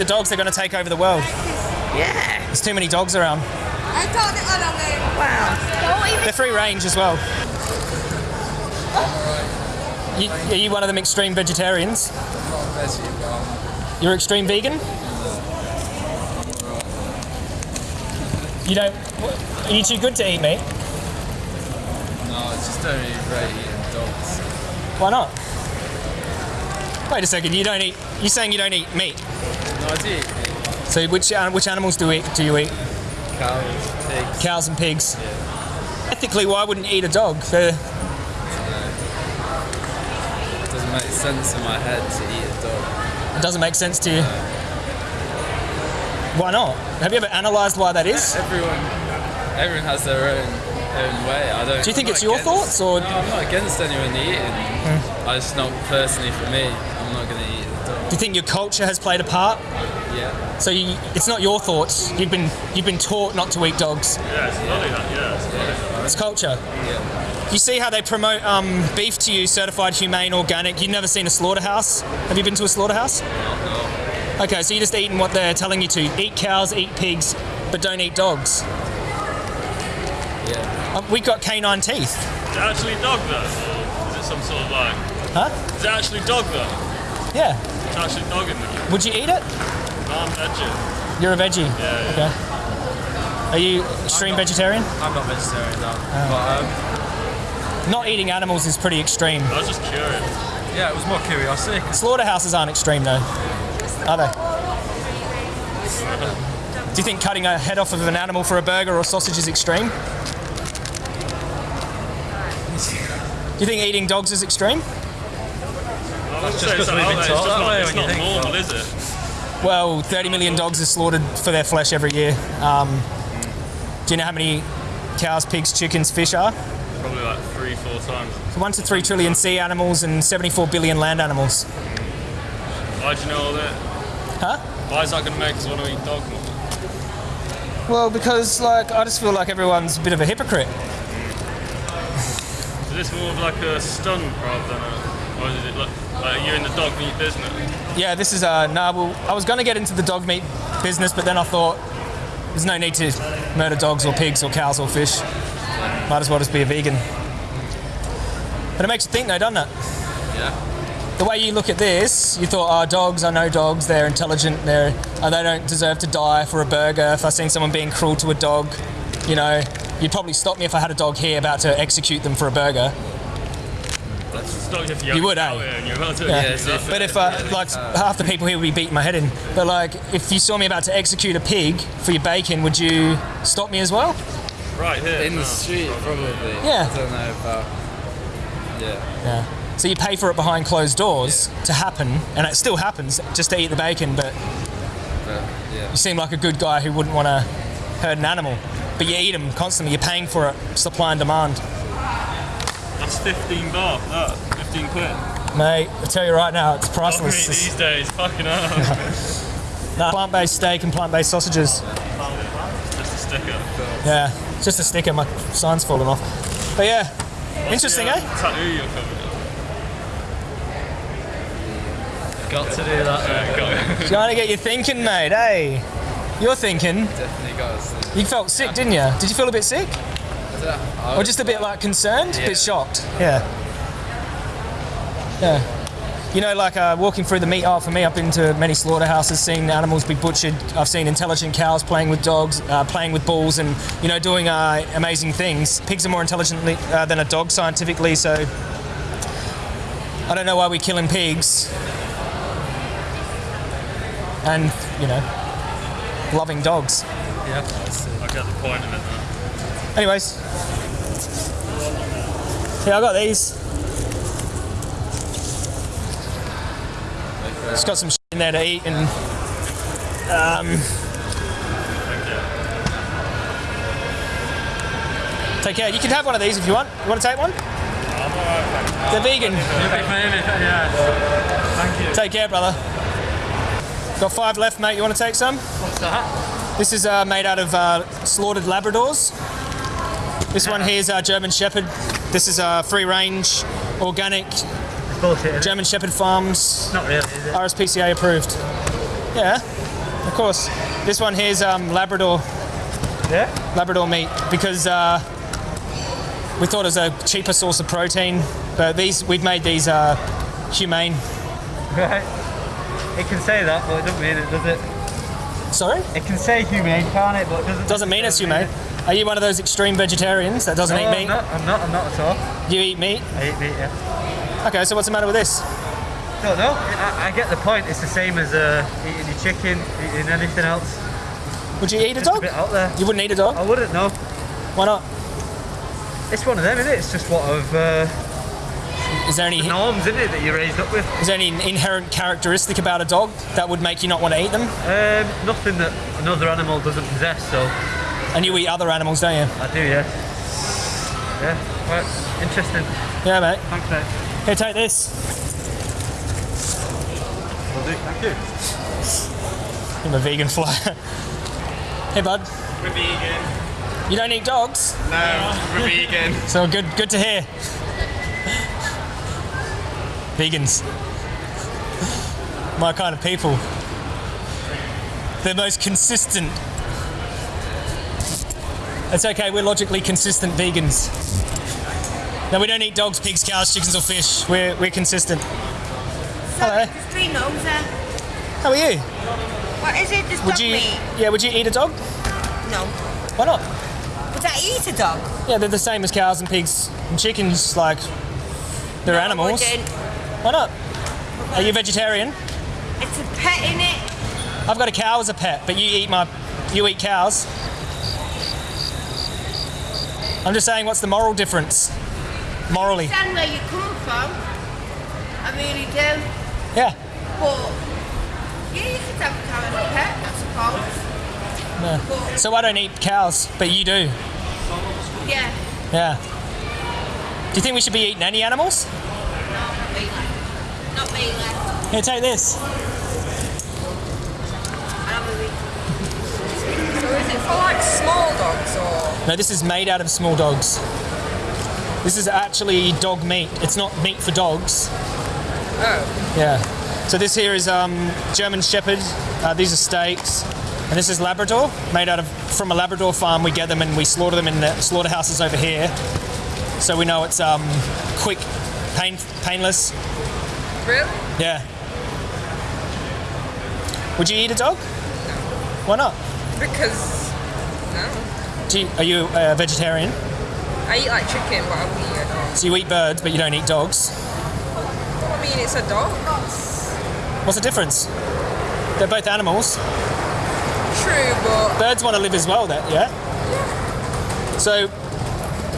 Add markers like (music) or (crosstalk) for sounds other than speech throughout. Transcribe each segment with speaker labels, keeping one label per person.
Speaker 1: the dogs, they're going to take over the world.
Speaker 2: Yeah.
Speaker 1: There's too many dogs around.
Speaker 2: Wow.
Speaker 1: They're free range as well. You, are you one of them extreme vegetarians? You're extreme vegan? You don't. Are you too good to eat meat?
Speaker 3: No, I just don't really rate eating dogs.
Speaker 1: Why not? Wait a second. You don't eat. You're saying you don't eat meat.
Speaker 3: No, I do.
Speaker 1: So which uh, which animals do you eat? Do you eat?
Speaker 3: Cows, pigs.
Speaker 1: Cows and pigs. Ethically, why wouldn't you eat a dog? They're,
Speaker 3: It doesn't make sense in my head to eat a dog.
Speaker 1: it doesn't make sense to you. Why not? Have you ever analysed why that is?
Speaker 3: Everyone, everyone has their own own way. I don't.
Speaker 1: Do you think it's
Speaker 3: not
Speaker 1: your
Speaker 3: against-
Speaker 1: thoughts, or-
Speaker 3: No, I'm not against anyone eating. I just not personally for me.
Speaker 1: Do you think your culture has played a part?
Speaker 3: Yeah.
Speaker 1: So you, it's not your thoughts. You've been you've been taught not to eat dogs.
Speaker 4: Yeah, it's funny that, yeah. It's funny.
Speaker 1: It's culture.
Speaker 3: Yeah.
Speaker 1: You see how they promote um, beef to you, certified humane, organic. You've never seen a slaughterhouse. Have you been to a slaughterhouse? No. Okay, so you're just eating what they're telling you to. Eat cows, eat pigs, but don't eat dogs.
Speaker 3: Yeah.
Speaker 1: Um, we got canine teeth.
Speaker 4: Is it actually dog though? Or is it some sort of like.
Speaker 1: Huh?
Speaker 4: Is it actually dog though?
Speaker 1: Yeah.
Speaker 4: It's actually dog in there.
Speaker 1: Would you eat it?
Speaker 4: No, I'm veggie.
Speaker 1: You're a veggie.
Speaker 4: Yeah,
Speaker 1: Okay. Are you extreme vegetarian?
Speaker 3: I'm not vegetarian now. But um,
Speaker 1: Not eating animals is pretty extreme.
Speaker 4: I was just curious.
Speaker 3: yeah, it was more curiosity. (laughs)
Speaker 1: Slaughterhouses aren't extreme though, are they? Do you think cutting a head off of an animal for a burger or sausage is extreme? (laughs) Do you think eating dogs is extreme?
Speaker 4: I wouldn't
Speaker 3: just
Speaker 4: say it's,
Speaker 3: 'cause we've been
Speaker 4: there, it's
Speaker 3: taught
Speaker 4: just
Speaker 3: that
Speaker 4: not,
Speaker 3: way
Speaker 4: it's
Speaker 3: when you
Speaker 4: not normal, is it?
Speaker 1: Well, 30 million dogs are slaughtered for their flesh every year. Um, do you know how many cows, pigs, chickens, fish are?
Speaker 4: Probably like three, four times.
Speaker 1: One to three trillion sea animals and 74 billion land animals.
Speaker 4: Why do you know all that?
Speaker 1: Huh?
Speaker 4: Why is that going to make us want to eat dog more?
Speaker 1: Well, because like I just feel like everyone's a bit of a hypocrite.
Speaker 4: Is this more of like a stunt rather than a. Or is it like, like you're in the dog meat business?
Speaker 1: Yeah, this is uh, nah, well, I was going to get into the dog meat business, but then I thought there's no need to murder dogs or pigs or cows or fish. Might as well just be a vegan. But it makes you think, though, doesn't it?
Speaker 3: Yeah.
Speaker 1: The way you look at this, you thought, oh, dogs, I know dogs, they're intelligent, they're, oh, they don't deserve to die for a burger. If I seen someone being cruel to a dog, you know, you'd probably stop me if I had a dog here about to execute them for a burger.
Speaker 4: It's if
Speaker 1: You would, eh?
Speaker 4: And you're about to,
Speaker 1: Yeah.
Speaker 3: Yeah, so
Speaker 1: But if, uh, like, half the people here would be beating my head in. But, like, if you saw me about to execute a pig for your bacon, would you stop me as well?
Speaker 4: Right here.
Speaker 3: In
Speaker 4: no.
Speaker 3: the street, probably.
Speaker 1: Yeah.
Speaker 3: I don't know about. Yeah.
Speaker 1: Yeah. So you pay for it behind closed doors to happen, and it still happens just to eat the bacon, but
Speaker 3: But yeah.
Speaker 1: you seem like a good guy who wouldn't want to hurt an animal. But you eat them constantly, you're paying for it, supply and demand.
Speaker 4: That's 15 baht, that. 15 quid.
Speaker 1: Mate, I tell you right now, it's
Speaker 4: Dog meat
Speaker 1: priceless.
Speaker 4: these days, fucking hell. (laughs)
Speaker 1: Nah, plant-based steak and plant-based sausages.
Speaker 4: Just a sticker.
Speaker 1: Yeah, it's just a sticker, my sign's falling off. But yeah, interesting,
Speaker 4: Yeah,
Speaker 1: eh?
Speaker 4: Tattoo you're covered in.
Speaker 3: Got to do that.
Speaker 4: Yeah, got.
Speaker 1: Trying to get you thinking, mate, hey. You're thinking.
Speaker 3: Definitely got us.
Speaker 1: You felt sick, didn't you? Did you feel a bit sick? Or just a bit like concerned? A bit shocked? Yeah. Yeah. You know, like uh, walking through the meat aisle for me, I've been to many slaughterhouses, seen animals be butchered. I've seen intelligent cows playing with dogs, uh, playing with bulls, and you know, doing uh, amazing things. Pigs are more intelligent uh, than a dog scientifically, so I don't know why we're killing pigs. And you know, loving dogs.
Speaker 3: Yeah.
Speaker 4: I get the point of it.
Speaker 1: Anyways, yeah, I got these. It's got some shit in there to eat and um, take care. You can have one of these if you want. You want to take one? They're vegan.
Speaker 4: Thank you.
Speaker 1: Take care, brother. Got five left, mate. You want to take some?
Speaker 4: What's that?
Speaker 1: This is uh, made out of uh, slaughtered Labradors. This one here is uh, German Shepherd. This is uh, free range, organic,
Speaker 5: Bullshit.
Speaker 1: German Shepherd Farms,
Speaker 5: Not really, is it?
Speaker 1: RSPCA approved. Yeah. Of course. This one here's um, Labrador
Speaker 5: Yeah.
Speaker 1: Labrador meat because uh, we thought it was a cheaper source of protein. But these we've made these uh, humane.
Speaker 5: Right. It can say that, but it doesn't mean it, does it?
Speaker 1: Sorry,
Speaker 5: It can say humane, can't it? But it doesn't.
Speaker 1: doesn't mean it's humane. Are you one of those extreme vegetarians that doesn't
Speaker 5: No,
Speaker 1: eat
Speaker 5: I'm
Speaker 1: meat?
Speaker 5: not. I'm not. I'm not at all.
Speaker 1: You eat meat.
Speaker 5: I eat meat. Yeah.
Speaker 1: Okay, so what's the matter with this?
Speaker 5: No, no. I, I get the point. It's the same as uh, eating your chicken, eating anything else.
Speaker 1: Would you eat a
Speaker 5: a
Speaker 1: dog?
Speaker 5: bit out there.
Speaker 1: You wouldn't eat a dog?
Speaker 5: I wouldn't no.
Speaker 1: Why not?
Speaker 5: It's one of them, isn't it? It's just what of uh,
Speaker 1: Is there any
Speaker 5: norms, isn't it, that you're raised up with?
Speaker 1: is there any inherent characteristic about a dog that would make you not want to eat them?
Speaker 5: Um, nothing that another animal doesn't possess. So
Speaker 1: And you eat other animals, don't you?
Speaker 5: I do, yeah. Yeah. Right. Interesting.
Speaker 1: Yeah, mate.
Speaker 5: Thanks, mate.
Speaker 1: Here, take this.
Speaker 5: Will do. Thank you.
Speaker 1: I'm a vegan fly. hey, bud.
Speaker 4: We're vegan.
Speaker 1: You don't eat dogs?
Speaker 4: No, we're vegan. (laughs)
Speaker 1: So good, good to hear. Vegans, my kind of people. They're most consistent. It's okay. We're logically consistent vegans. No, we don't eat dogs, pigs, cows, chickens, or fish. We're we're consistent. Hello.
Speaker 2: There's three gnomes there.
Speaker 1: How are you?
Speaker 2: What is it? Just
Speaker 1: Would
Speaker 2: dog
Speaker 1: you?
Speaker 2: meat?
Speaker 1: Yeah. Would you eat a dog?
Speaker 2: No.
Speaker 1: Why not?
Speaker 2: Would I eat a dog?
Speaker 1: Yeah, they're the same as cows and pigs and chickens. Like they're
Speaker 2: No,
Speaker 1: animals. Why not? Are you vegetarian?
Speaker 2: It's a pet in it.
Speaker 1: I've got a cow as a pet, but you eat my, you eat cows. I'm just saying, what's the moral difference? Morally, I
Speaker 2: Understand where you come from. I really do.
Speaker 1: yeah.
Speaker 2: But yeah, you could have a cow as a pet, I suppose.
Speaker 1: No.
Speaker 2: But
Speaker 1: So I don't eat cows, but you do.
Speaker 2: yeah,
Speaker 1: Yeah. Do you think we should be eating any animals?
Speaker 2: No, not really. Not really.
Speaker 1: Here, take this.
Speaker 2: I'm a weak.
Speaker 6: So is it for like small dogs or?
Speaker 1: No, this is made out of small dogs. This is actually dog meat. It's not meat for dogs.
Speaker 6: Oh,
Speaker 1: Yeah. So this here is um, German Shepherd. Uh, these are steaks, and this is Labrador, made out of from a Labrador farm. We get them and we slaughter them in the slaughterhouses over here. So we know it's um, quick, pain, painless.
Speaker 6: really?
Speaker 1: Yeah. Would you eat a dog? No. Why not?
Speaker 6: Because no,
Speaker 1: you, are you a vegetarian?
Speaker 6: I eat like chicken, but I wouldn't eat a dog.
Speaker 1: So you eat birds, but you don't eat dogs.
Speaker 6: Well, I mean, it's a dog.
Speaker 1: What's the difference? They're both animals.
Speaker 6: True, but
Speaker 1: Birds want to live as well, that yeah. Yeah. So,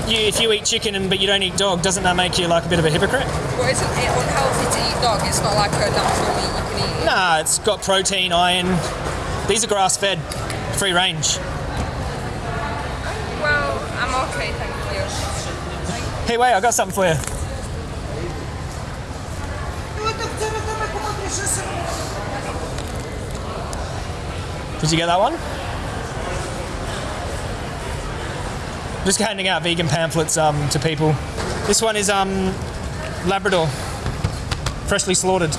Speaker 1: you, if you eat chicken and but you don't eat dog, doesn't that make you like a bit of a hypocrite?
Speaker 6: but isn't it unhealthy to eat dog? It's not like a natural meat you can eat.
Speaker 1: Nah, it's got protein, iron. These are grass-fed, free range.
Speaker 6: Well, I'm okay, thank you.
Speaker 1: Hey, wait, I got something for you. Did you get that one? Just handing out vegan pamphlets um, to people. This one is um, Labrador, freshly slaughtered.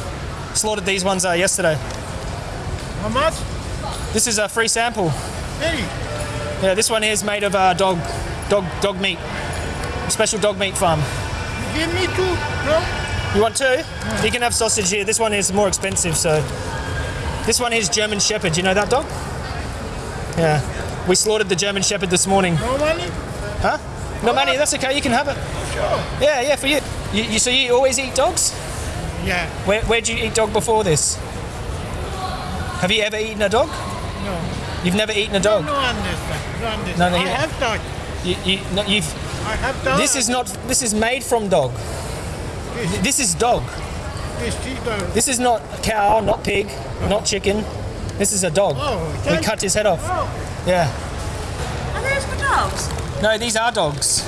Speaker 1: Slaughtered these ones uh, yesterday.
Speaker 7: How much?
Speaker 1: This is a free sample.
Speaker 7: Hey,
Speaker 1: Yeah, this one here is made of uh, dog, dog, dog meat. Special dog meat farm.
Speaker 7: give me two. No?
Speaker 1: You want two? You can have sausage here. This one is more expensive, so. This one is German Shepherd. You know that dog? Yeah. We slaughtered the German Shepherd this morning.
Speaker 7: No money?
Speaker 1: Huh? No money. That's okay. You can have it.
Speaker 7: Sure.
Speaker 1: Yeah, yeah, for you. You, you so you always eat dogs?
Speaker 7: Yeah.
Speaker 1: Where where'd you eat dog before this? Have you ever eaten a dog?
Speaker 7: No.
Speaker 1: You've never eaten a dog.
Speaker 7: No understand. No understand.
Speaker 1: No, no,
Speaker 7: I
Speaker 1: you-
Speaker 7: have dog.
Speaker 1: You, you, no, you've.
Speaker 7: I have dog.
Speaker 1: This is not. This is made from dog. This is dog.
Speaker 7: This is dog.
Speaker 1: This is not cow, not pig, not chicken. This is a dog.
Speaker 7: Oh,
Speaker 1: we cut his head off.
Speaker 7: Oh.
Speaker 1: Yeah.
Speaker 2: Are those for dogs?
Speaker 1: No, these are dogs.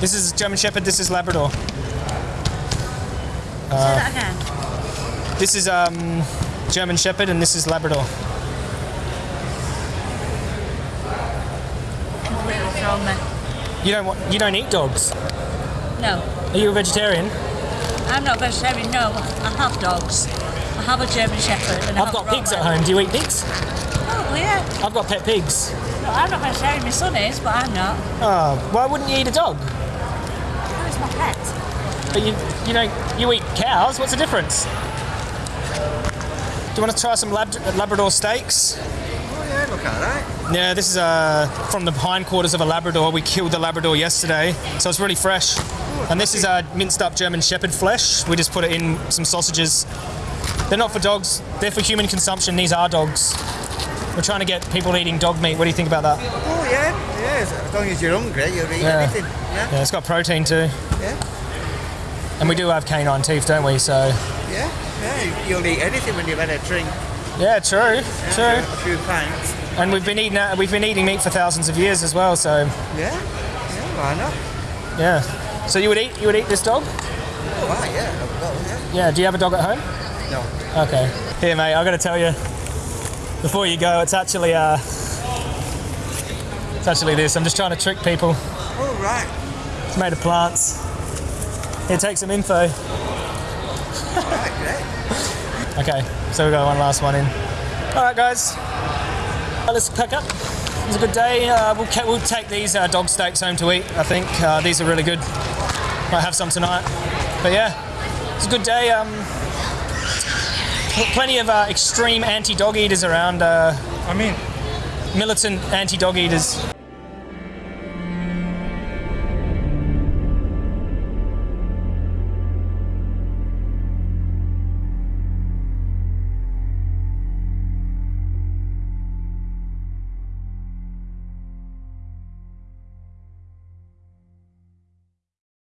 Speaker 1: This is German Shepherd. This is Labrador.
Speaker 2: Say that again.
Speaker 1: This is um, German Shepherd, and this is Labrador.
Speaker 2: Completely thrown me.
Speaker 1: You don't want. You don't eat dogs.
Speaker 2: No,
Speaker 1: Are you a vegetarian?
Speaker 2: I'm not vegetarian. No, I have dogs. I
Speaker 8: have a German Shepherd. And I
Speaker 1: I've got pigs at home. Do you eat pigs?
Speaker 8: Probably, yeah.
Speaker 1: I've got pet pigs.
Speaker 8: No, I'm not going to say my son is, but I'm not.
Speaker 1: Oh, why wouldn't you eat a dog?
Speaker 8: Oh, it's my pet.
Speaker 1: But you, you know, you eat cows. What's the difference? Do you want to try some Lab- Labrador steaks?
Speaker 9: Oh yeah, look at that.
Speaker 1: Yeah, this is uh, from the hindquarters of a Labrador. We killed the Labrador yesterday, so it's really fresh. And this is uh, minced up German Shepherd flesh. We just put it in some sausages. They're not for dogs, they're for human consumption. These are dogs. We're trying to get people eating dog meat. What do you think about that?
Speaker 9: Oh yeah, yes. As long as you're hungry, you'll eat
Speaker 1: Yeah.
Speaker 9: anything. Yeah,
Speaker 1: Yeah, it's got protein too.
Speaker 9: yeah,
Speaker 1: And we do have canine teeth, don't we? So,
Speaker 9: yeah, yeah. You'll eat anything when you've had a drink.
Speaker 1: yeah, true, true.
Speaker 9: A few pints.
Speaker 1: And we've been eating uh, we've been eating meat for thousands of years as well. So,
Speaker 9: Yeah, yeah. Why not?
Speaker 1: yeah. So you would eat you would eat this dog?
Speaker 9: Oh yeah. I've yeah.
Speaker 1: Yeah. Do you have a dog at home?
Speaker 9: No.
Speaker 1: Okay. Here, mate. I got to tell you, before you go, it's actually uh, it's actually this. I'm just trying to trick people.
Speaker 9: Oh right.
Speaker 1: It's made of plants. Here, take some info.
Speaker 9: Right, (laughs) great.
Speaker 1: Okay, so we got one last one in. All right, guys. Let's pack up. It was a good day. Uh, we'll, we'll take these uh, dog steaks home to eat. I think uh, these are really good. Might have some tonight. But yeah, it's a good day. Um, plenty of uh, extreme anti-dog eaters around. Uh,
Speaker 5: I mean,
Speaker 1: militant anti-dog eaters.